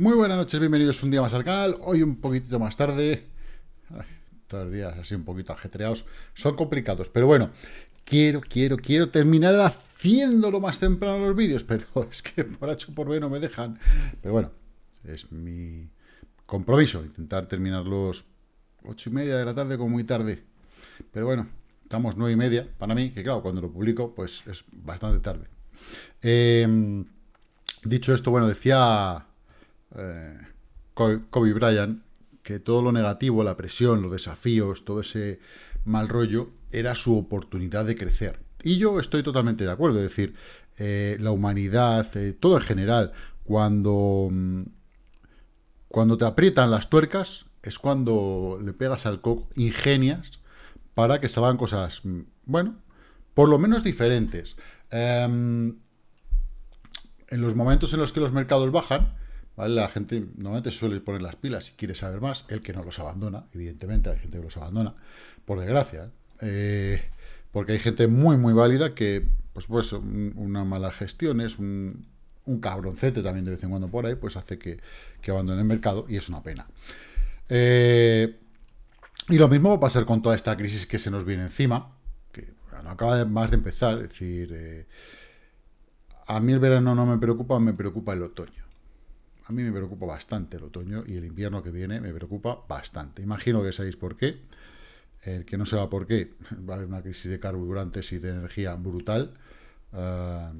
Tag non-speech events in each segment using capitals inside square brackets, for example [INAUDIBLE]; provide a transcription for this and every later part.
Muy buenas noches, bienvenidos un día más al canal. Hoy un poquitito más tarde. Ay, todos los días así un poquito ajetreados. Son complicados, pero bueno. Quiero, quiero, quiero terminar haciéndolo más temprano los vídeos, [LAUGHS] pero es que por H por B no me dejan. Pero bueno, es mi compromiso, intentar terminarlos ocho y media de la tarde como muy tarde. Pero bueno, estamos nueve y media para mí, que claro, cuando lo publico, pues es bastante tarde. Eh, dicho esto, bueno, decía eh, Kobe Bryant, que todo lo negativo, la presión, los desafíos, todo ese mal rollo, era su oportunidad de crecer. Y yo estoy totalmente de acuerdo, es decir, eh, la humanidad, eh, todo en general, cuando, mm, cuando te aprietan las tuercas, es cuando le pegas al coco, ingenias, para que salgan cosas, mm, bueno, por lo menos diferentes. Em, en los momentos en los que los mercados bajan, la gente normalmente suele poner las pilas si quiere saber más, el que no los abandona, evidentemente hay gente que los abandona, por desgracia, eh, porque hay gente muy, muy válida que, pues, pues una mala gestión es un, cabroncete también de vez en cuando por ahí, pues hace que, abandone el mercado y es una pena. Eh, y lo mismo va a pasar con toda esta crisis que se nos viene encima, que no acaba más de empezar, es decir, eh, a mí el verano no me preocupa, me preocupa el otoño. A mí me preocupa bastante el otoño y el invierno que viene me preocupa bastante. Imagino que sabéis por qué. El que no sepa por qué, [LAUGHS] va a haber una crisis de carburantes y de energía brutal. Ah,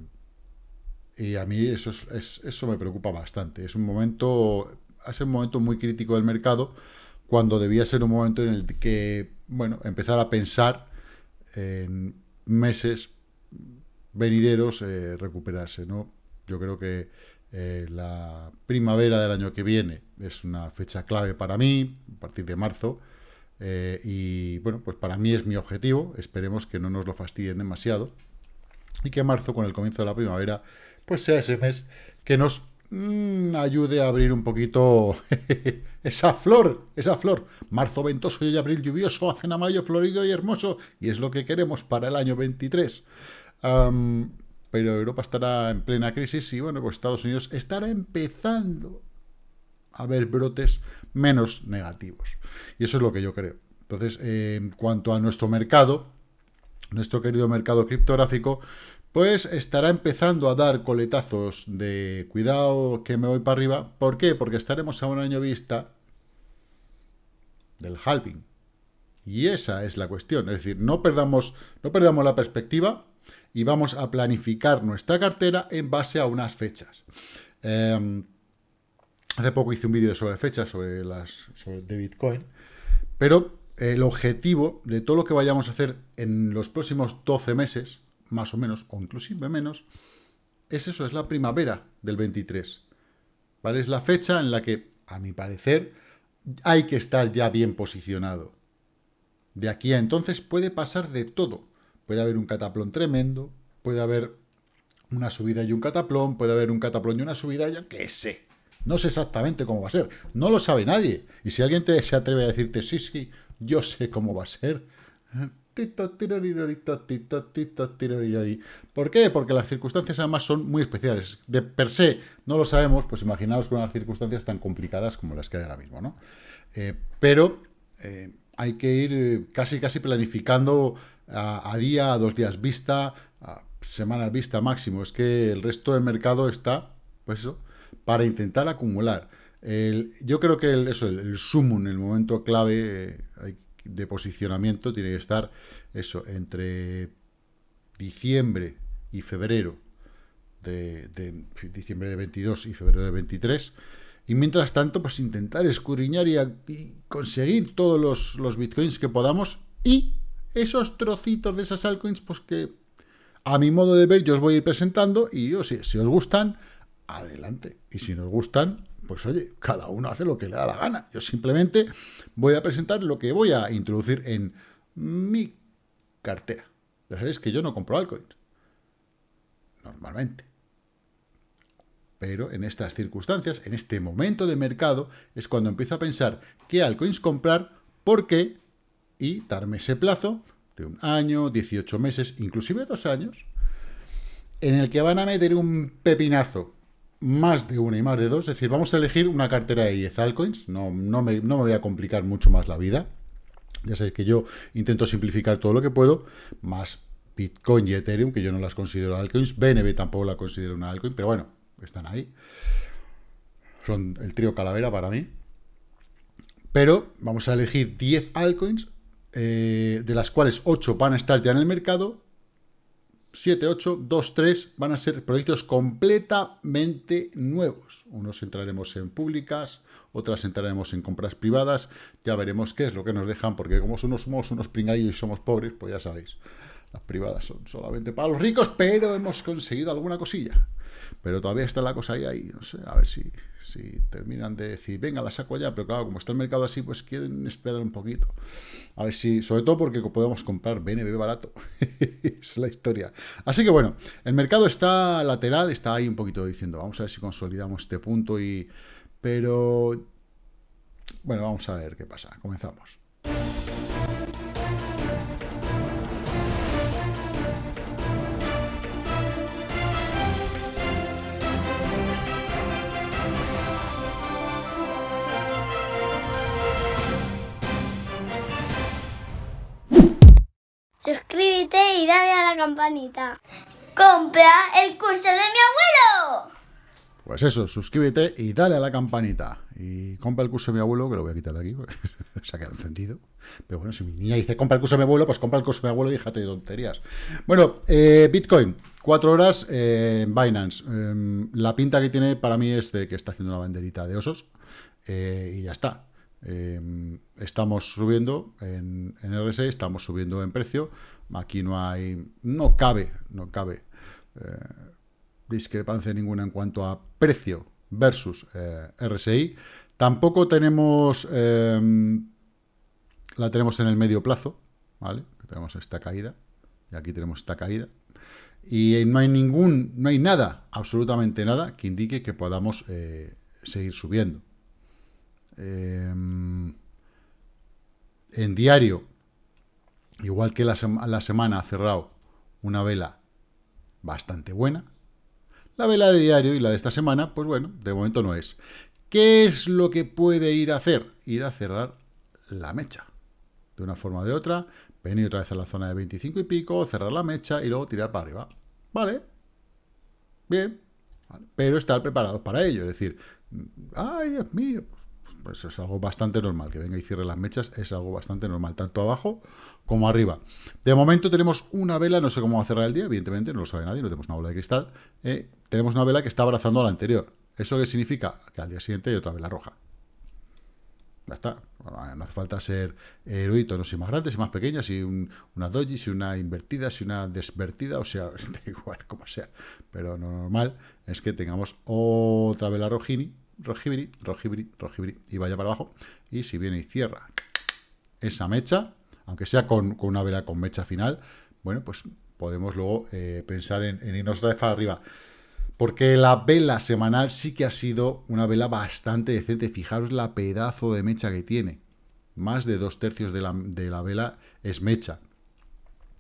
y a mí eso, es, eso me preocupa bastante. Es un momento, es un momento muy crítico del mercado, cuando debía ser un momento en el que, bueno, empezar a pensar en meses venideros eh, recuperarse, ¿no? Yo creo que eh, la primavera del año que viene es una fecha clave para mí, a partir de marzo, eh, y bueno, pues para mí es mi objetivo, esperemos que no nos lo fastidien demasiado, y que marzo, con el comienzo de la primavera, pues sea ese mes que nos mm, ayude a abrir un poquito [LAUGHS] esa flor, esa flor. Marzo ventoso y abril lluvioso, hacen a mayo florido y hermoso, y es lo que queremos para el año 23 pero Europa estará en plena crisis y, bueno, pues Estados Unidos estará empezando a ver brotes menos negativos. Y eso es lo que yo creo. Entonces, en cuanto a nuestro mercado, nuestro querido mercado criptográfico, pues estará empezando a dar coletazos de cuidado que me voy para arriba. ¿Por qué? Porque estaremos a un año vista del halving. Y esa es la cuestión. Es decir, no perdamos, no perdamos la perspectiva y vamos a planificar nuestra cartera en base a unas fechas. Em, hace poco hice un vídeo sobre fechas, sobre las de Bitcoin, pero el objetivo de todo lo que vayamos a hacer en los próximos 12 meses, más o menos, o inclusive menos, es eso, es la primavera del 23. ¿Vale? Es la fecha en la que, a mi parecer, hay que estar ya bien posicionado. De aquí a entonces puede pasar de todo. Puede haber un cataplón tremendo, puede haber una subida y un cataplón, puede haber un cataplón y una subida, yo qué sé. No sé exactamente cómo va a ser. No lo sabe nadie. Y si alguien te, se atreve a decirte, sí, sí, yo sé cómo va a ser. ¿Por qué? Porque las circunstancias además son muy especiales. De per se no lo sabemos, pues imaginaos con unas circunstancias tan complicadas como las que hay ahora mismo, ¿no? Eh, pero eh, hay que ir eh, casi casi planificando a, día, a dos días vista, a semanas vista máximo. Es que el resto del mercado está, pues eso, para intentar acumular. yo creo que el, eso, el, el en el momento clave eh, de posicionamiento, tiene que estar eso, entre diciembre y febrero de, diciembre de 22 y febrero de 23. Y mientras tanto, pues intentar escudriñar y, conseguir todos los, los bitcoins que podamos y esos trocitos de esas altcoins, pues que a mi modo de ver yo os voy a ir presentando y yo, si, si os gustan, adelante. Y si nos gustan, pues oye, cada uno hace lo que le da la gana. Yo simplemente voy a presentar lo que voy a introducir en mi cartera. Ya sabéis que yo no compro altcoins. Normalmente. Pero en estas circunstancias, en este momento de mercado, es cuando empiezo a pensar qué altcoins comprar, porque y darme ese plazo de un año, 18 meses, inclusive dos años, en el que van a meter un pepinazo más de una y más de dos, es decir, vamos a elegir una cartera de 10 altcoins, no, no, me, no me voy a complicar mucho más la vida, ya sabéis que yo intento simplificar todo lo que puedo, más Bitcoin y Ethereum, que yo no las considero altcoins, BNB tampoco la considero una altcoin, pero bueno, están ahí, son el trío calavera para mí, pero vamos a elegir 10 altcoins, eh, de las cuales 8 van a estar ya en el mercado, 7, 8, 2, 3 van a ser proyectos completamente nuevos. Unos entraremos en públicas, otras entraremos en compras privadas, ya veremos qué es lo que nos dejan, porque como somos unos pringallos y somos pobres, pues ya sabéis, las privadas son solamente para los ricos, pero hemos conseguido alguna cosilla. Pero todavía está la cosa ahí, no sé, a ver si, si terminan de decir, venga, la saco ya, pero claro, como está el mercado así, pues quieren esperar un poquito. A ver si, sobre todo porque podemos comprar BNB barato. [LAUGHS] es la historia. Así que bueno, el mercado está lateral, está ahí un poquito diciendo, vamos a ver si consolidamos este punto y... Pero... Bueno, vamos a ver qué pasa. Comenzamos. ¡Compra el curso de mi abuelo! Pues eso, suscríbete y dale a la campanita. Y compra el curso de mi abuelo, que lo voy a quitar de aquí, [LAUGHS] se ha quedado encendido. Pero bueno, si mi niña dice compra el curso de mi abuelo, pues compra el curso de mi abuelo y déjate de tonterías. Bueno, eh, Bitcoin, cuatro horas eh, en Binance. Em, la pinta que tiene para mí es de que está haciendo una banderita de osos. Eh, y ya está. Em, estamos subiendo en, en RSI, estamos subiendo en precio. Aquí no hay, no cabe, no cabe eh, discrepancia ninguna en cuanto a precio versus eh, RSI. Tampoco tenemos, em, la tenemos en el medio plazo, ¿vale? Tenemos esta caída y aquí tenemos esta caída. Y no hay ningún, no hay nada, absolutamente nada, que indique que podamos eh, seguir subiendo. En diario, igual que la, la semana ha cerrado una vela bastante buena, la vela de diario y la de esta semana, pues bueno, de momento no es. ¿Qué es lo que puede ir a hacer? Ir a cerrar la mecha. De una forma o de otra, venir otra vez a la zona de 25 y pico, cerrar la mecha y luego tirar para arriba. ¿Vale? Bien. Pero estar preparados para ello. Es decir, ay, Dios mío, pues es algo bastante normal. Que venga y cierre las mechas es algo bastante normal, tanto abajo como arriba. De momento tenemos una vela, no sé cómo va a cerrar el día, evidentemente, no lo sabe nadie, no tenemos una bola de cristal. Eh, tenemos una vela que está abrazando a la anterior. ¿Eso qué significa? Que al día siguiente hay otra vela roja. Ya está. no hace falta ser erudito, no si más grande, si más pequeña, si una doji, si una invertida, si una desvertida, o sea, [LAUGHS] da igual, como sea. Pero lo normal es que tengamos otra vela rojini rojibiri, rojibiri, rojibiri, y vaya para abajo. Y si viene y cierra esa mecha, aunque sea con, una vela con mecha final, bueno, pues podemos luego eh, pensar en, irnos otra vez para arriba. Porque la vela semanal sí que ha sido una vela bastante decente. Fijaros la pedazo de mecha que tiene. Más de dos tercios de la, de la vela es mecha.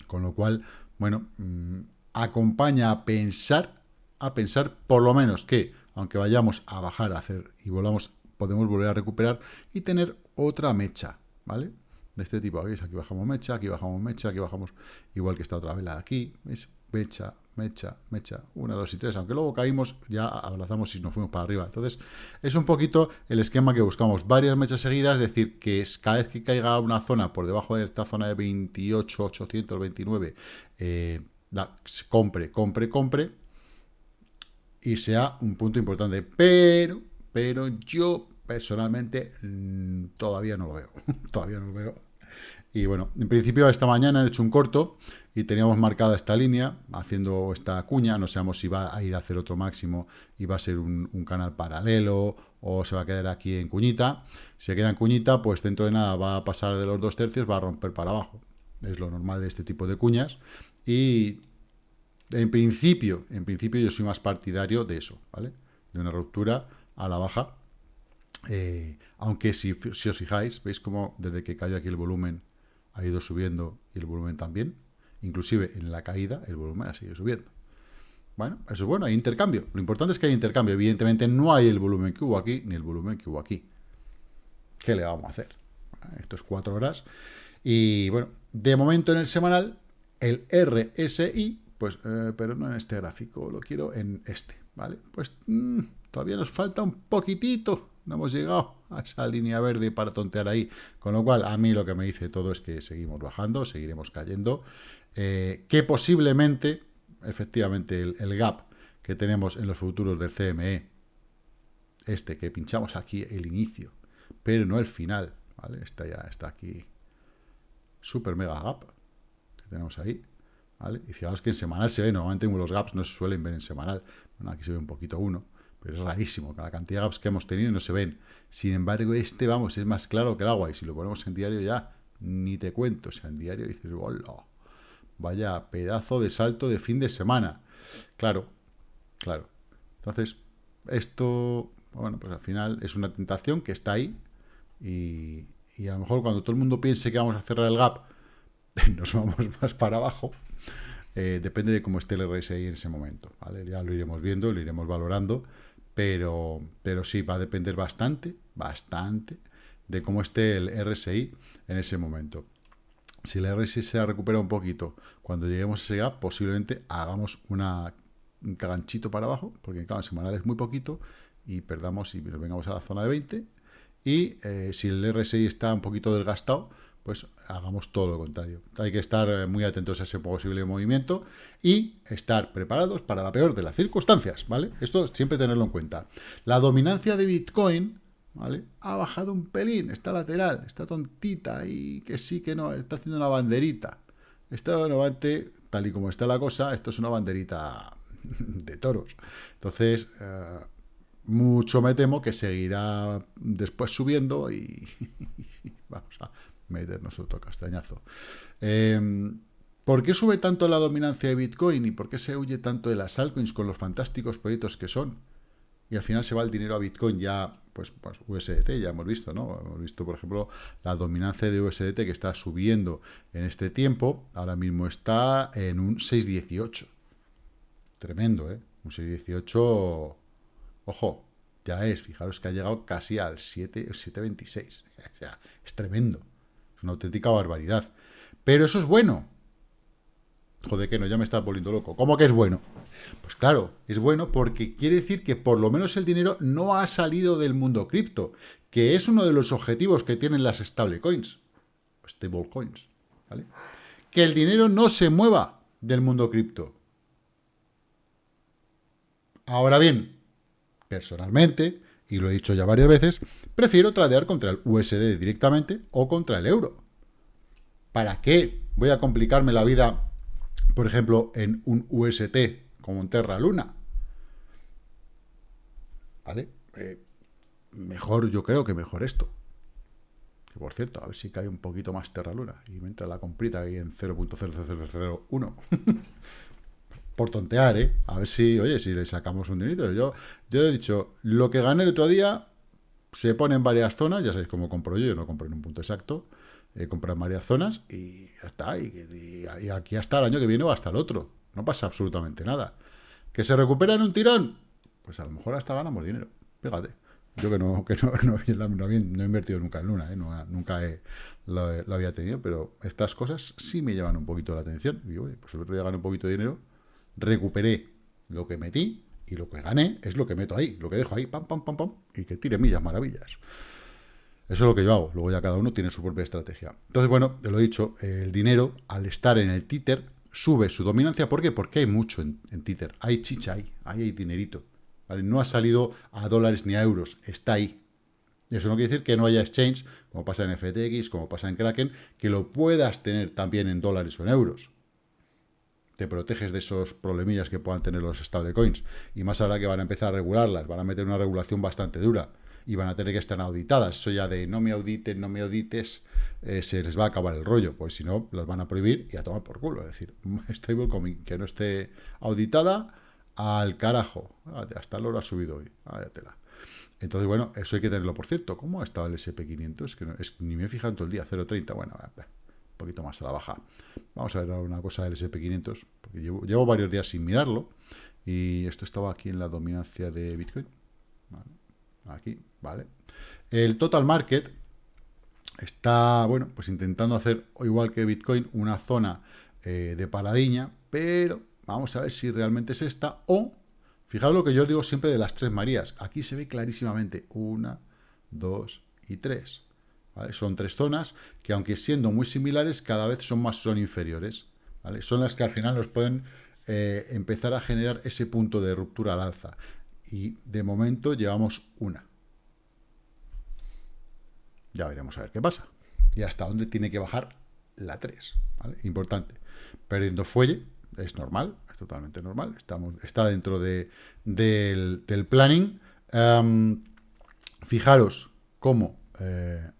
Con lo cual, bueno, mm, acompaña a pensar, a pensar por lo menos que aunque vayamos a bajar a hacer y volvamos, podemos volver a recuperar y tener otra mecha, ¿vale? De este tipo, ¿veis? Aquí bajamos mecha, aquí bajamos mecha, aquí bajamos igual que esta otra vela aquí, ¿veis? Mecha, mecha, mecha, una, dos y tres, aunque luego caímos, ya abrazamos y nos fuimos para arriba. Entonces, es un poquito el esquema que buscamos, varias mechas seguidas, es decir, que cada vez que caiga una zona por debajo de esta zona de 28, 829, eh, compre, compre, compre, y sea un punto importante. Pero, pero yo personalmente mm, todavía no lo veo. [LAUGHS] todavía no lo veo. Y bueno, en principio esta mañana he hecho un corto y teníamos marcada esta línea, haciendo esta cuña, no sabemos si va a ir a hacer otro máximo y va a ser un, canal paralelo o se va a quedar aquí en cuñita. Si se queda en cuñita, pues dentro de nada va a pasar de los dos tercios, va a romper para abajo. Es lo normal de este tipo de cuñas. Y en principio, en principio yo soy más partidario de eso, ¿vale? De una ruptura a la baja. Eh, aunque si, os fijáis, veis como desde que cayó aquí el volumen ha ido subiendo y el volumen también. Inclusive en la caída el volumen ha seguido subiendo. Bueno, eso es bueno, hay intercambio. Lo importante es que hay intercambio. Evidentemente no hay el volumen que hubo aquí, ni el volumen que hubo aquí. ¿Qué le vamos a hacer? Esto es cuatro horas. Y bueno, de momento en el semanal, el RSI, pues, eh, pero no en este gráfico, lo quiero en este, ¿vale? Pues mm, todavía nos falta un poquitito, no hemos llegado a esa línea verde para tontear ahí, con lo cual a mí lo que me dice todo es que seguimos bajando, seguiremos cayendo, eh, que posiblemente, efectivamente, el, gap que tenemos en los futuros del CME, este que pinchamos aquí el inicio, pero no el final, ¿vale? Está ya, está aquí, super mega gap, que tenemos ahí, ¿vale? Y fijaos que en semanal se ve, normalmente los gaps no se suelen ver en semanal, bueno, aquí se ve un poquito uno, pero es rarísimo, la cantidad de gaps que hemos tenido no se ven. Sin embargo, este, vamos, es más claro que el agua, y si lo ponemos en diario ya, ni te cuento, o sea, en diario dices, hola, vaya pedazo de salto de fin de semana. Claro, claro. Entonces, esto, bueno, pues al final es una tentación que está ahí, y, a lo mejor cuando todo el mundo piense que vamos a cerrar el gap, [LAUGHS] nos vamos [LAUGHS] más para abajo, eh, depende de cómo esté el RSI en ese momento. Ya lo iremos viendo, lo iremos valorando, pero, pero sí, va a depender bastante, bastante, de cómo esté el RSI en ese momento. Si el RSI se recupera un poquito, cuando lleguemos a ese gap, posiblemente hagamos una, un caganchito para abajo, porque claro, en semanal es muy poquito, y perdamos y nos vengamos a la zona de 20, y eh, si el RSI está un poquito desgastado, pues hagamos todo lo contrario. Hay que estar eh, muy atentos a ese posible movimiento y estar preparados para la peor de las circunstancias, ¿vale? Esto siempre tenerlo en cuenta. La dominancia de Bitcoin, ¿vale? Ha bajado un pelín, está lateral, está tontita y que sí, que no, está haciendo una banderita. Está nuevamente, tal y como está la cosa, esto es una banderita [LAUGHS] de toros. Entonces, eh, mucho me temo que seguirá después subiendo y [LAUGHS] vamos a meternos otro castañazo. Em, ¿Por qué sube tanto la dominancia de Bitcoin y por qué se huye tanto de las altcoins con los fantásticos proyectos que son? Y al final se va el dinero a Bitcoin ya, pues, pues USDT, ya hemos visto, ¿no? Hemos visto, por ejemplo, la dominancia de USDT que está subiendo en este tiempo. Ahora mismo está en un 6.18. Tremendo, ¿eh? Un 6.18, ojo, ya es, fijaros que ha llegado casi al 7.26. [LAUGHS] O sea, es tremendo una auténtica barbaridad. Pero eso es bueno. Joder, que no, ya me está volviendo loco. ¿Cómo que es bueno? Pues claro, es bueno porque quiere decir que por lo menos el dinero no ha salido del mundo cripto, que es uno de los objetivos que tienen las stablecoins, stablecoins, ¿vale? Que el dinero no se mueva del mundo cripto. Ahora bien, personalmente, y lo he dicho ya varias veces, prefiero tradear contra el USD directamente o contra el euro. ¿Para qué voy a complicarme la vida, por ejemplo, en un UST como en Terra Luna? ¿Vale? Eh, mejor, yo creo que mejor esto. Que por cierto, a ver si cae un poquito más Terra Luna y me entra la comprita ahí en 0.0001. [LAUGHS] por tontear, ¿eh? A ver si, oye, si le sacamos un dinero. Yo, yo he dicho, lo que gané el otro día se pone en varias zonas, ya sabéis cómo compro yo, yo no compro en un punto exacto, he comprado en varias zonas y ya está, y, aquí hasta el año que viene o hasta el otro, no pasa absolutamente nada. ¿Que se recupera en un tirón? Pues a lo mejor hasta ganamos dinero, fíjate. Yo que no, que no, [LAUGHS] no, he invertido nunca en Luna, ¿eh? nunca lo, había tenido, pero estas cosas sí me llevan un poquito la atención. Y pues el otro día gané un poquito de dinero, recuperé lo que metí y lo que gané es lo que meto ahí, lo que dejo ahí, pam, pam, pam, pam, y que tire millas maravillas. Eso es lo que yo hago. Luego ya cada uno tiene su propia estrategia. Entonces, bueno, te lo he dicho, el dinero, al estar en el títer, sube su dominancia. ¿Por qué? Porque hay mucho en, títer. Hay chicha ahí, hay dinerito. No ha salido a dólares ni a euros, está ahí. Eso no quiere decir que no haya exchange, como pasa en FTX, como pasa en Kraken, que lo puedas tener también en dólares o en euros te proteges de esos problemillas que puedan tener los stablecoins. Y más ahora que van a empezar a regularlas, van a meter una regulación bastante dura y van a tener que estar auditadas. Eso ya de no me auditen, no me audites, eh, se les va a acabar el rollo, pues si no, las van a prohibir y a tomar por culo. Es decir, [LAUGHS] stablecoin que no esté auditada, al carajo. Hasta el oro ha subido hoy. tela. Entonces, bueno, eso hay que tenerlo por cierto. ¿Cómo ha estado el SP500? Es que es, ni me he fijado todo el día, 0.30. Bueno, un poquito más a la baja. Vamos a ver una cosa del SP500, porque llevo, varios días sin mirarlo, Y esto estaba aquí en la dominancia de Bitcoin. Aquí, ¿vale? El total market está, bueno, pues intentando hacer, igual que Bitcoin, una zona eh, de paradiña, pero vamos a ver si realmente es esta o, fijaos lo que yo digo siempre de las tres Marías, aquí se ve clarísimamente, una, dos y tres. Son tres zonas que, aunque siendo muy similares, cada vez son más son inferiores. Son las que al final nos pueden eh, empezar a generar ese punto de ruptura al alza. Y de momento llevamos una. Ya veremos a ver qué pasa. Y hasta dónde tiene que bajar la 3. Importante. Perdiendo fuelle, es normal, es totalmente normal. Estamos, está dentro de, del, planning. Em, fijaros cómo eh,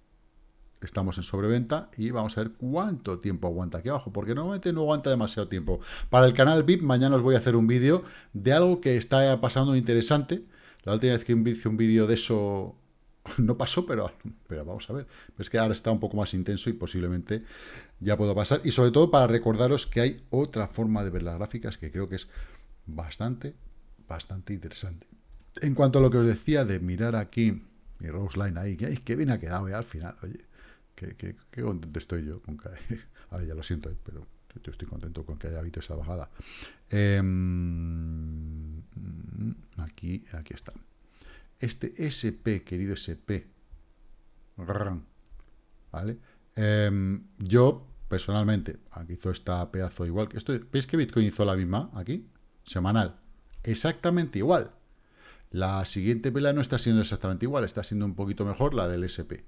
estamos en sobreventa y vamos a ver cuánto tiempo aguanta aquí abajo, porque normalmente no aguanta demasiado tiempo. Para el canal VIP, mañana os voy a hacer un vídeo de algo que está pasando interesante. La última vez que hice un vídeo de eso [LAUGHS] no pasó, pero, pero vamos a ver. Es que ahora está un poco más intenso y posiblemente ya puedo pasar. Y sobre todo para recordaros que hay otra forma de ver las gráficas que creo que es bastante, bastante interesante. En cuanto a lo que os decía de mirar aquí mi Rose Line ahí, que, que bien ha quedado al final, oye. Qué, contento estoy yo con que... [LAUGHS] Ya lo siento, eh, pero yo estoy contento con que haya habido esa bajada. Em, aquí, aquí está. Este SP, querido SP, ¿vale? Em, yo, personalmente, aquí hizo esta pedazo igual. que esto, ¿Veis que Bitcoin hizo la misma aquí? Semanal. Exactamente igual. La siguiente vela no está siendo exactamente igual, está siendo un poquito mejor la del SP.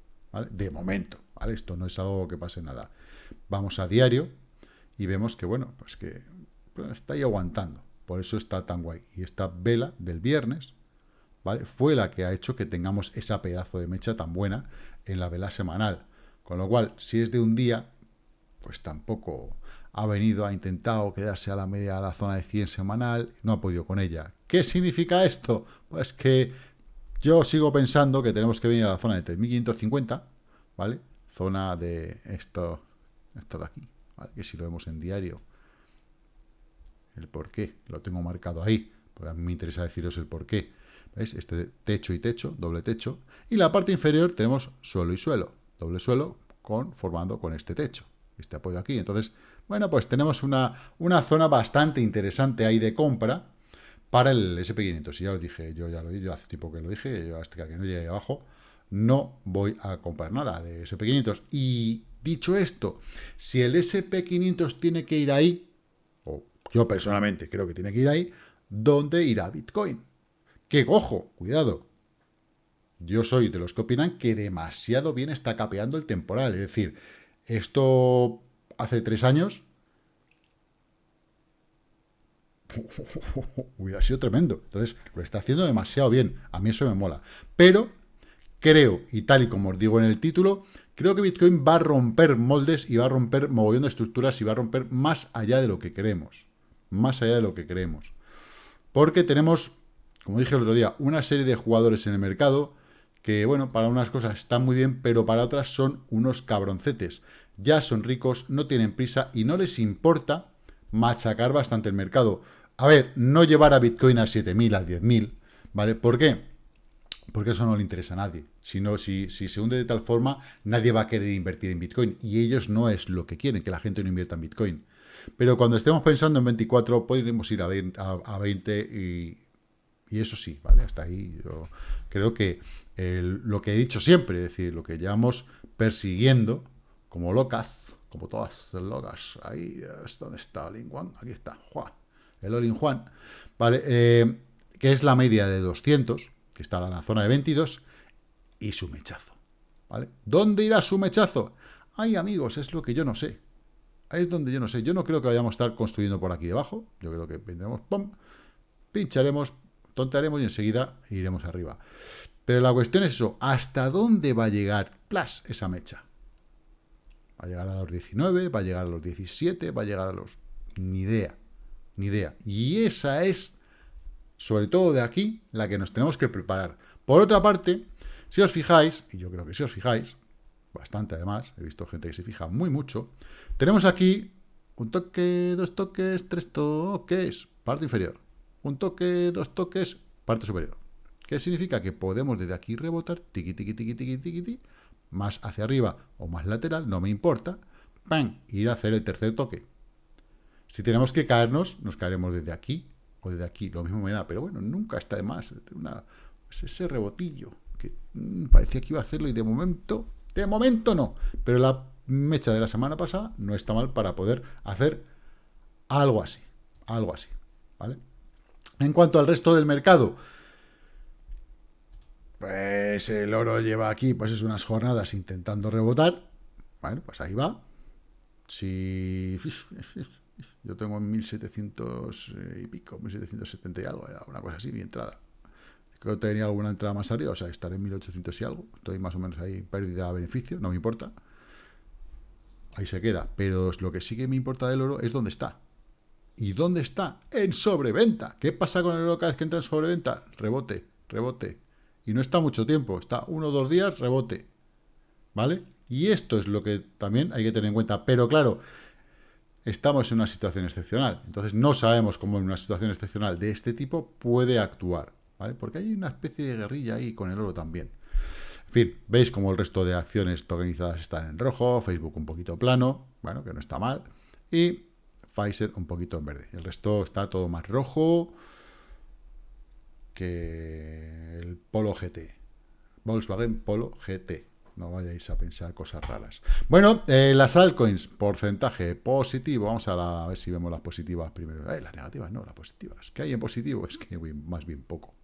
De momento, ¿vale? Esto no es algo que pase nada. Vamos a diario y vemos que, bueno, pues que pues está ahí aguantando. Por eso está tan guay. Y esta vela del viernes, ¿vale? Fue la que ha hecho que tengamos esa pedazo de mecha tan buena en la vela semanal. Con lo cual, si es de un día, pues tampoco ha venido, ha intentado quedarse a la media de la zona de 100 semanal, no ha podido con ella. ¿Qué significa esto? Pues que yo sigo pensando que tenemos que venir a la zona de 3.550, ¿vale? Zona de esto, esto de aquí, ¿vale? Que si lo vemos en diario, el por qué, lo tengo marcado ahí, porque a mí me interesa deciros el por qué. ¿Veis? Este techo y techo, doble techo. Y la parte inferior tenemos suelo y suelo, doble suelo, con, formando con este techo, este apoyo aquí. Entonces, bueno, pues tenemos una, una zona bastante interesante ahí de compra, para el SP500. Y ya lo dije, yo ya lo dije, yo hace tiempo que lo dije, yo hasta que no llegue abajo, no voy a comprar nada de SP500. Y dicho esto, si el SP500 tiene que ir ahí, o yo personalmente creo que tiene que ir ahí, ¿dónde irá Bitcoin? Que, ojo, cuidado, yo soy de los que opinan que demasiado bien está capeando el temporal. Es decir, esto hace tres años [LAUGHS] hubiera sido tremendo. Entonces, lo está haciendo demasiado bien. A mí eso me mola. Pero creo, y tal y como os digo en el título, creo que Bitcoin va a romper moldes y va a romper mogollón de estructuras y va a romper más allá de lo que queremos. Más allá de lo que queremos. Porque tenemos, como dije el otro día, una serie de jugadores en el mercado que, bueno, para unas cosas están muy bien, pero para otras son unos cabroncetes. Ya son ricos, no tienen prisa y no les importa machacar bastante el mercado. A ver, no llevar a Bitcoin a 7.000, a 10.000, ¿vale? ¿Por qué? Porque eso no le interesa a nadie. Si, si se hunde de tal forma, nadie va a querer invertir en Bitcoin. Y ellos no es lo que quieren, que la gente no invierta en Bitcoin. Pero cuando estemos pensando en 24, podremos ir a 20, y, eso sí, ¿vale? Hasta ahí yo creo que lo que he dicho siempre, es decir, lo que llevamos persiguiendo como locas, como todas locas, ahí es donde está Juan, aquí está, el All Juan, ¿vale? Eh, que es la media de 200, que está en la zona de 22, y su mechazo, ¿vale? ¿Dónde irá su mechazo? Ay, amigos, es lo que yo no sé. Ahí es donde yo no sé. Yo no creo que vayamos a estar construyendo por aquí debajo. Yo creo que vendremos, pum, pincharemos, tontearemos y enseguida iremos arriba. Pero la cuestión es eso, ¿hasta dónde va a llegar plus esa mecha? ¿Va a llegar a los 19? ¿Va a llegar a los 17? ¿Va a llegar a los...? Ni idea. Ni idea. Y esa es, sobre todo de aquí, la que nos tenemos que preparar. Por otra parte, si os fijáis, y yo creo que si os fijáis, bastante además, he visto gente que se fija muy mucho, tenemos aquí un toque, dos toques, tres toques, parte inferior. un toque, dos toques, parte superior. ¿Qué significa? Que podemos desde aquí rebotar, tiqui, tiqui, tiqui, tiqui, tiqui, tiqui, más hacia arriba o más lateral, no me importa, ¡pam! ir a hacer el tercer toque. Si tenemos que caernos, nos caeremos desde aquí o desde aquí, lo mismo me da, pero bueno, nunca está de más. Una, ese rebotillo que mm, parecía que iba a hacerlo y de momento, de momento no, pero la mecha de la semana pasada no está mal para poder hacer algo así, algo así, ¿vale? En cuanto al resto del mercado, pues el oro lleva aquí, pues es unas jornadas intentando rebotar. Bueno, pues ahí va. Si [LAUGHS] yo tengo 1700 y pico, 1770 y algo, una cosa así, mi entrada. Creo que tenía alguna entrada más arriba, o sea, estaré en 1800 y algo. Estoy más o menos ahí, pérdida a beneficio, no me importa. Ahí se queda. Pero lo que sí que me importa del oro es dónde está. ¿Y dónde está? En sobreventa. ¿Qué pasa con el oro cada vez que entra en sobreventa? Rebote, rebote, y no está mucho tiempo, está uno o dos días, rebote. ¿Vale? Y esto es lo que también hay que tener en cuenta. Pero claro, estamos en una situación excepcional. Entonces no sabemos cómo en una situación excepcional de este tipo puede actuar. ¿Vale? Porque hay una especie de guerrilla ahí con el oro también. En fin, veis como el resto de acciones tokenizadas están en rojo, Facebook un poquito plano, bueno, que no está mal, y Pfizer un poquito en verde. El resto está todo más rojo, que el Polo GT. Volkswagen Polo GT. No vayáis a pensar cosas raras. Bueno, eh, las altcoins, porcentaje positivo. Vamos a, ver si vemos las positivas primero. Eh, las negativas, no, las positivas. ¿Qué hay en positivo? Es que más bien poco.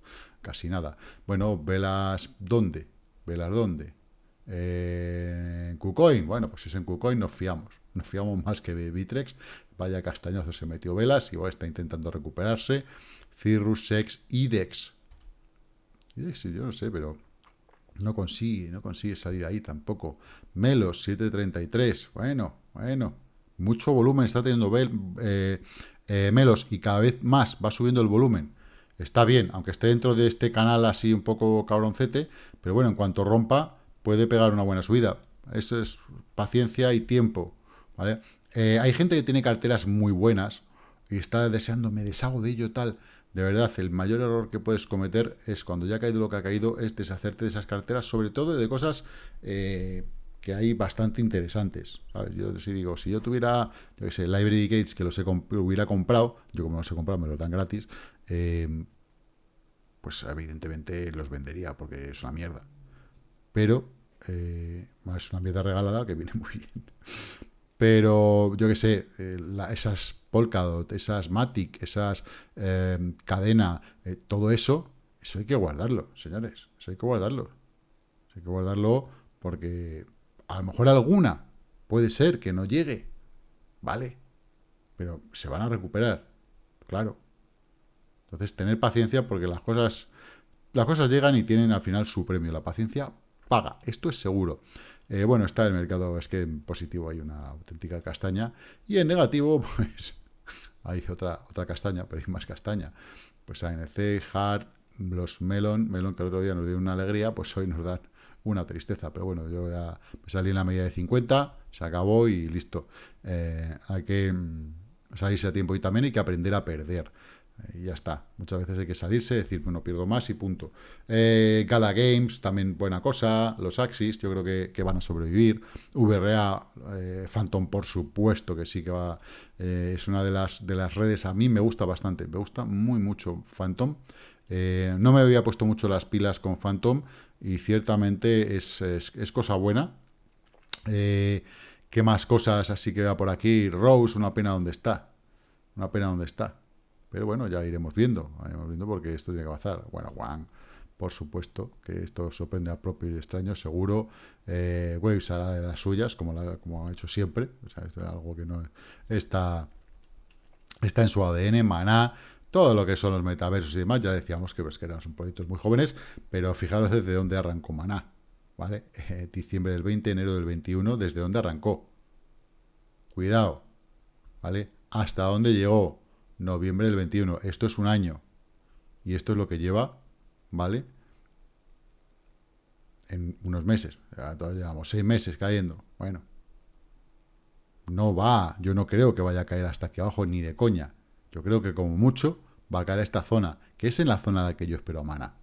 Casi nada. Bueno, velas ¿dónde? ¿Velas dónde? Eh, en KuCoin. Bueno, pues si es en KuCoin nos fiamos. Nos fiamos más que Bitrex. Vaya castañazo se metió velas. Igual está intentando recuperarse. Cirrus, Sex, IDEX. IDEX, yo no sé, pero no consigue, no consigue salir ahí tampoco. Melos, 733. Bueno, bueno. Mucho volumen está teniendo eh, eh, Melos y cada vez más va subiendo el volumen. Está bien, aunque esté dentro de este canal así un poco cabroncete, pero bueno, en cuanto rompa, puede pegar una buena subida. Eso es paciencia y tiempo, ¿vale? Eh, hay gente que tiene carteras muy buenas y está deseando, me deshago de ello tal de verdad, el mayor error que puedes cometer es cuando ya ha caído lo que ha caído, es deshacerte de esas carteras, sobre todo de cosas eh, que hay bastante interesantes. Yo si digo, si yo tuviera, yo qué sé, Library Gates, que los he hubiera comprado, yo como los he comprado, me los dan gratis, eh, pues evidentemente los vendería porque es una mierda. Pero eh, es una mierda regalada que viene muy [LAUGHS] bien. Pero yo qué sé, esas Polkadot, esas Matic, esas eh, cadena, eh, todo eso, eso hay que guardarlo, señores. Eso hay que guardarlo. hay que guardarlo porque a lo mejor alguna puede ser que no llegue, ¿vale? Pero se van a recuperar, claro. Entonces, tener paciencia porque las cosas, las cosas llegan y tienen al final su premio. La paciencia paga, esto es seguro. Eh, bueno, está el mercado, es que en positivo hay una auténtica castaña, y en negativo, [LAUGHS] pues hay otra, otra castaña, pero hay más castaña. Pues ANC, Hard, los Melon, Melon que el otro día nos dio una alegría, pues hoy nos dan una tristeza. Pero bueno, yo ya me salí en la medida de 50, se acabó y listo. Eh, hay que mm, salirse a tiempo y también hay que aprender a perder. Y ya está. Muchas veces hay que salirse, decir, bueno, pierdo más y punto. Eh, Gala Games, también buena cosa. Los Axis, yo creo que, van a sobrevivir. VRA, eh, Phantom, por supuesto que sí que va. Eh, es una de las, de las redes, a mí me gusta bastante. Me gusta muy mucho Phantom. no me había puesto mucho las pilas con Phantom y ciertamente es, es cosa buena. ¿Qué más cosas así que va por aquí? Rose, una pena donde está. Una pena donde está. Pero bueno, ya iremos viendo, iremos viendo porque esto tiene que pasar. Bueno, Wang, por supuesto, que esto sorprende a propios y extraños, seguro. Eh, Waves hará de las suyas, como, como ha hecho siempre. O sea, esto es algo que no está, está en su ADN, Maná, todo lo que son los metaversos y demás. Ya decíamos que, pues, que eran proyectos muy jóvenes, pero fijaros desde dónde arrancó Maná. ¿Vale? Eh, diciembre del 20, enero del 21, desde dónde arrancó. Cuidado, ¿vale? Hasta dónde llegó noviembre del 21. Esto es un año. Y esto es lo que lleva, ¿vale? En unos meses. Todavía llevamos seis meses cayendo. Bueno. No va. Yo no creo que vaya a caer hasta aquí abajo ni de coña. Yo creo que como mucho va a caer a esta zona, que es en la zona en la que yo espero a Mana.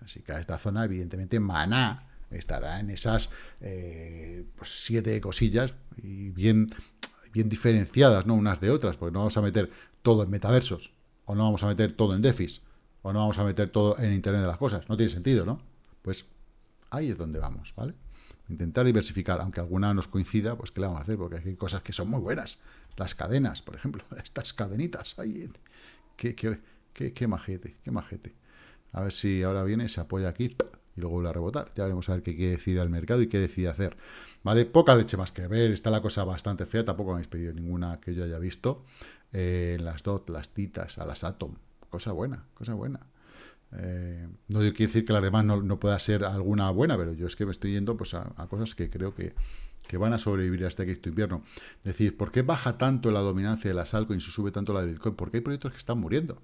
Así que a esta zona, evidentemente, Mana estará en esas eh, pues, siete cosillas y bien, bien diferenciadas, ¿no? Unas de otras, porque no vamos a meter todo en metaversos, o no vamos a meter todo en DeFis, o no vamos a meter todo en Internet de las cosas. No tiene sentido, ¿no? Pues ahí es donde vamos, ¿vale? Intentar diversificar, aunque alguna nos coincida, pues ¿qué le vamos a hacer? Porque hay cosas que son muy buenas. Las cadenas, por ejemplo, [LAUGHS] estas cadenitas, ahí, qué, qué, qué, qué majete, qué majete. A ver si ahora viene, se apoya aquí y luego vuelve a rebotar. Ya veremos a ver qué quiere decir al mercado y qué decide hacer. ¿Vale? Poca leche más que ver, está la cosa bastante fea, tampoco me habéis pedido ninguna que yo haya visto. Eh, las DOT, las Titas, a las Atom, cosa buena, cosa buena. Eh, no quiere decir que las demás no, pueda ser alguna buena, pero yo es que me estoy yendo pues, a, cosas que creo que, van a sobrevivir hasta que este invierno. Decir, ¿por qué baja tanto la dominancia de las altcoins y sube tanto la de Bitcoin? Porque hay proyectos que están muriendo.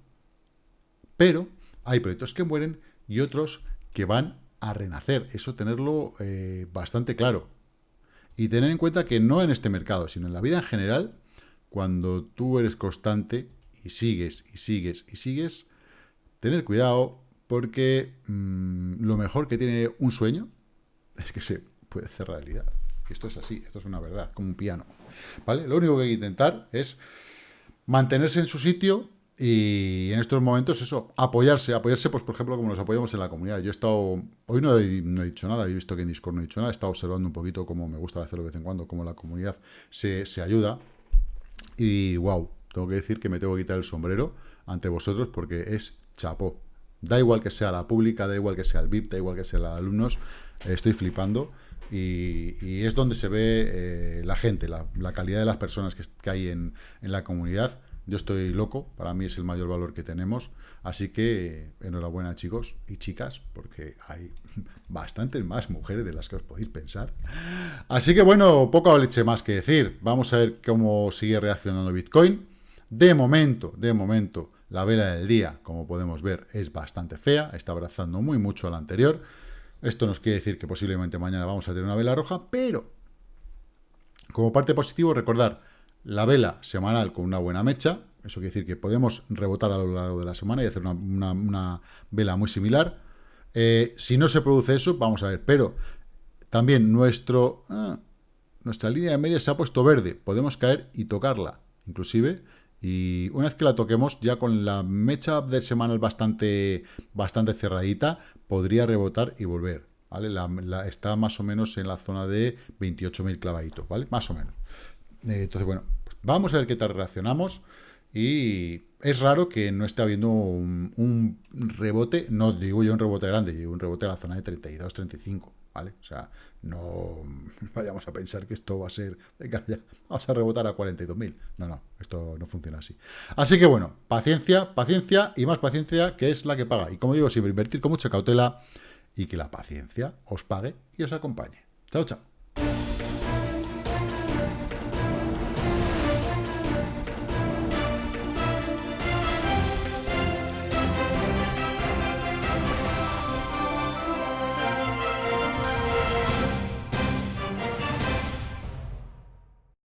Pero hay proyectos que mueren y otros que van a renacer. Eso tenerlo eh, bastante claro. Y tener en cuenta que no en este mercado, sino en la vida en general, cuando tú eres constante y sigues y sigues y sigues, tener cuidado porque mm, lo mejor que tiene un sueño [LAUGHS] es que se puede hacer realidad. Esto es así, esto es una verdad, como un piano. ¿Vale? Lo único que hay que intentar es mantenerse en su sitio y en estos momentos eso, apoyarse, apoyarse, pues por ejemplo, como nos apoyamos en la comunidad. Yo he estado, hoy no he, dicho nada, he visto que en Discord no he dicho nada, he estado observando un poquito cómo me gusta hacerlo de vez en cuando, cómo la comunidad se, se ayuda. Y wow, tengo que decir que me tengo que quitar el sombrero ante vosotros porque es chapó. Da igual que sea la pública, da igual que sea el VIP, da igual que sea la de alumnos, estoy flipando. Y, es donde se ve eh, la gente, la, calidad de las personas que, que hay en, en la comunidad yo estoy loco, para mí es el mayor valor que tenemos, así que enhorabuena chicos y chicas, porque hay [LAUGHS] bastantes más mujeres de las que os podéis pensar. Así que bueno, poco leche más que decir, vamos a ver cómo sigue reaccionando Bitcoin. De momento, de momento, la vela del día, como podemos ver, es bastante fea, está abrazando muy mucho a la anterior. Esto nos quiere decir que posiblemente mañana vamos a tener una vela roja, pero como parte positivo, recordar, la vela semanal con una buena mecha, eso quiere decir que podemos rebotar a lo largo de la semana y hacer una, vela muy similar. Eh, si no se produce eso, vamos a ver, pero también nuestro, ah, nuestra línea de media se ha puesto verde, podemos caer y tocarla, inclusive, y una vez que la toquemos, ya con la mecha de semanal bastante, bastante cerradita, podría rebotar y volver, ¿vale? está más o menos en la zona de 28.000 clavaditos, ¿vale? Más o menos. Eh, entonces, bueno, pues vamos a ver qué tal reaccionamos. Y es raro que no esté habiendo un, rebote, no digo yo un rebote grande, digo un rebote a la zona de 32, 35, ¿vale? O sea, no [LAUGHS] vayamos a pensar que esto va a ser, venga, ya, vamos a rebotar a 42.000. No, no, esto no funciona así. Así que bueno, paciencia, paciencia y más paciencia, que es la que paga. Y como digo, siempre invertir con mucha cautela y que la paciencia os pague y os acompañe. Chao, chao.